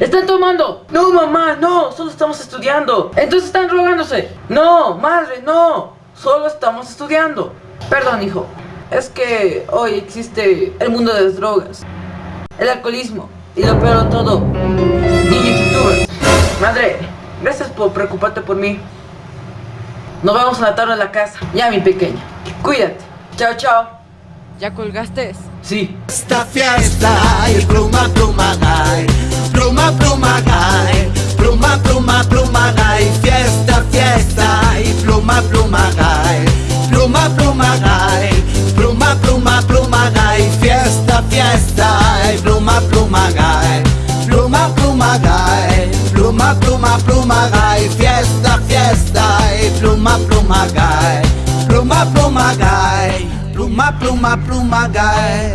¡Están tomando! No, mamá, no, solo estamos estudiando. Entonces están drogándose. No, madre, no. Solo estamos estudiando. Perdón, hijo. Es que hoy existe el mundo de las drogas, el alcoholismo y lo peor de todo, youtubers. Madre, gracias por preocuparte por mí. Nos vemos a la tarde en la casa. Ya, mi pequeña. Cuídate. Chao, chao. ¿Ya colgaste? Sí. Esta fiesta y pluma, pluma. Pluma, pluma, gay. Pluma, pluma, pluma, gay. Fiesta, fiesta pluma, pluma, gay. Pluma, pluma, gay. Pluma, pluma, pluma, gay. Fiesta, fiesta pluma, pluma, gay. Pluma, pluma, gay. Pluma, pluma, pluma, gay.